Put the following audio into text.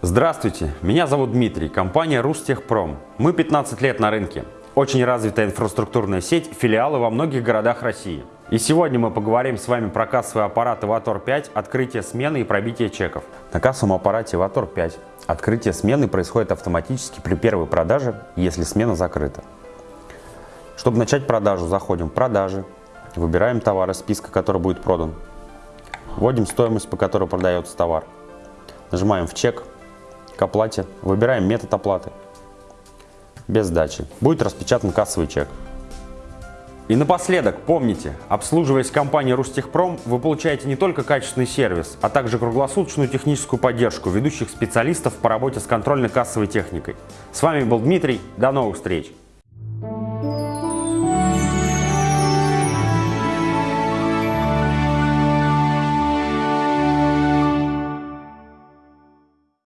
Здравствуйте, меня зовут Дмитрий, компания Рустехпром. Мы 15 лет на рынке. Очень развитая инфраструктурная сеть, филиалы во многих городах России. И сегодня мы поговорим с вами про кассовый аппарат Иватор 5, открытие смены и пробитие чеков. На кассовом аппарате Иватор 5 открытие смены происходит автоматически при первой продаже, если смена закрыта. Чтобы начать продажу, заходим в продажи, выбираем товар из списка, который будет продан, вводим стоимость, по которой продается товар, нажимаем в чек, к оплате, выбираем метод оплаты, без сдачи. Будет распечатан кассовый чек. И напоследок, помните, обслуживаясь компанией Рустехпром, вы получаете не только качественный сервис, а также круглосуточную техническую поддержку ведущих специалистов по работе с контрольно-кассовой техникой. С вами был Дмитрий, до новых встреч!